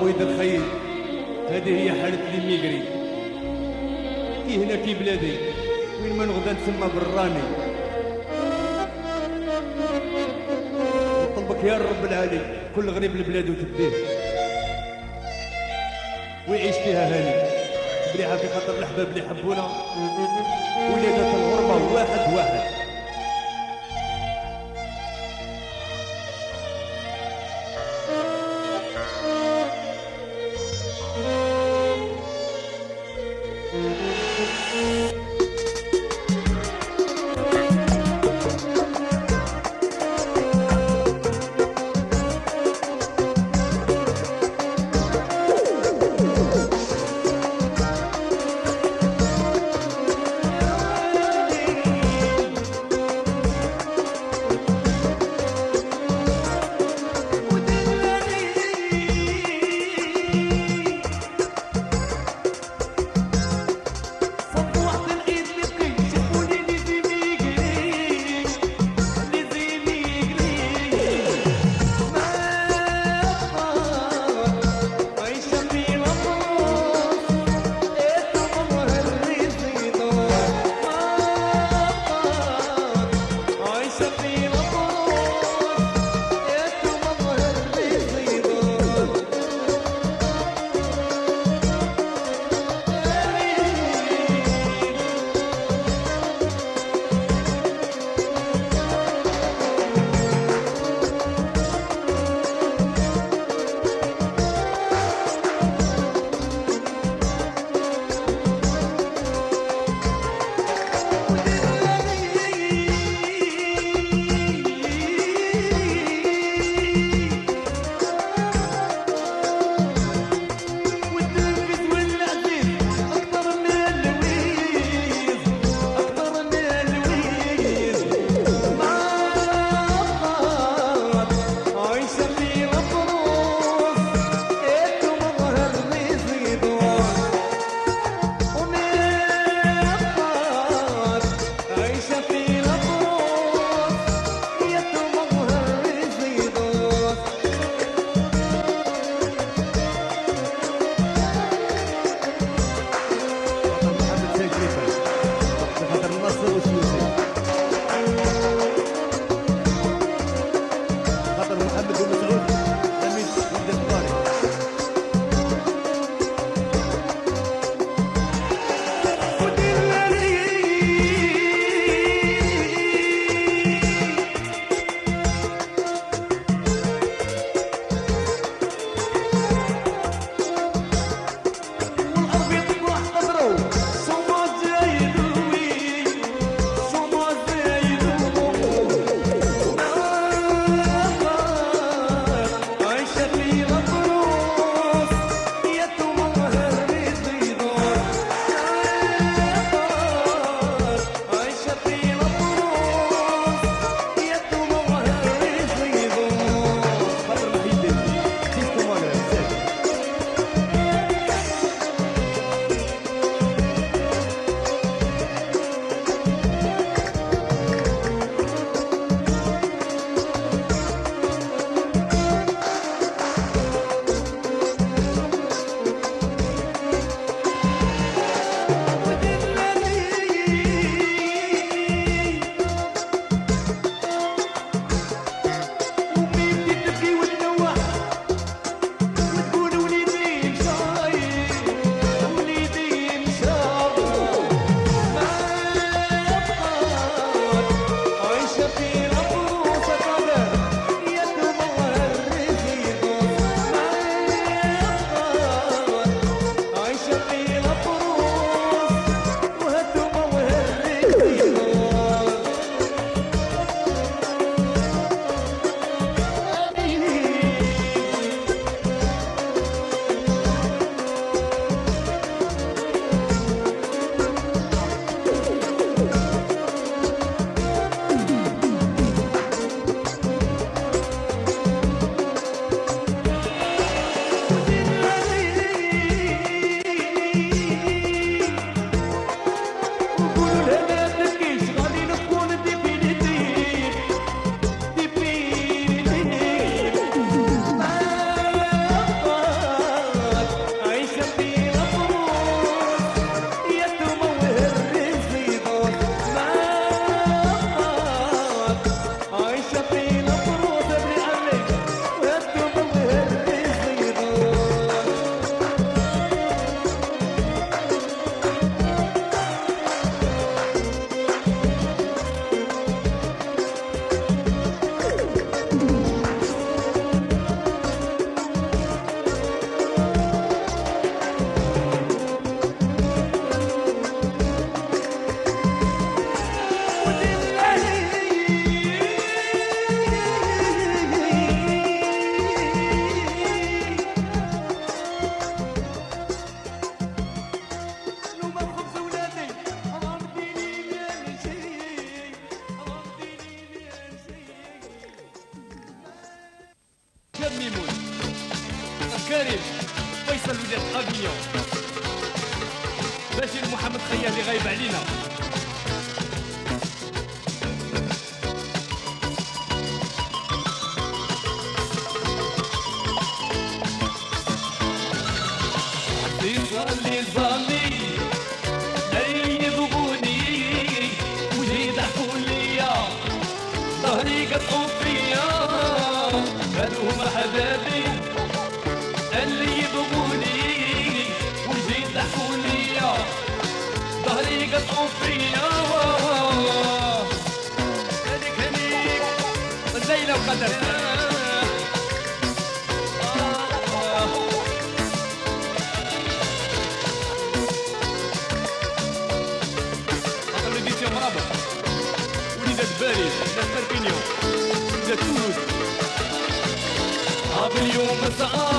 بويد الخيل هذه هي حالة الميغري كي هنا كي بلادي وين ما نغدا نسمى بالراني نطلبك يا رب العالي كل غريب البلاد وتبديه ويعيش فيها هاني. مليحة في خاطر الأحباب اللي يحبونا. ولادة الغربة واحد واحد. ميمون. كريم فيصل ولاد افيون باشير محمد خيالي غايب علينا. كلهم حبابي. اللي يبغوني وجهي يضحكوا ليا ظهري يقطعوا فيا. هذيك هنيك الليلة وقدر You yol mesaj.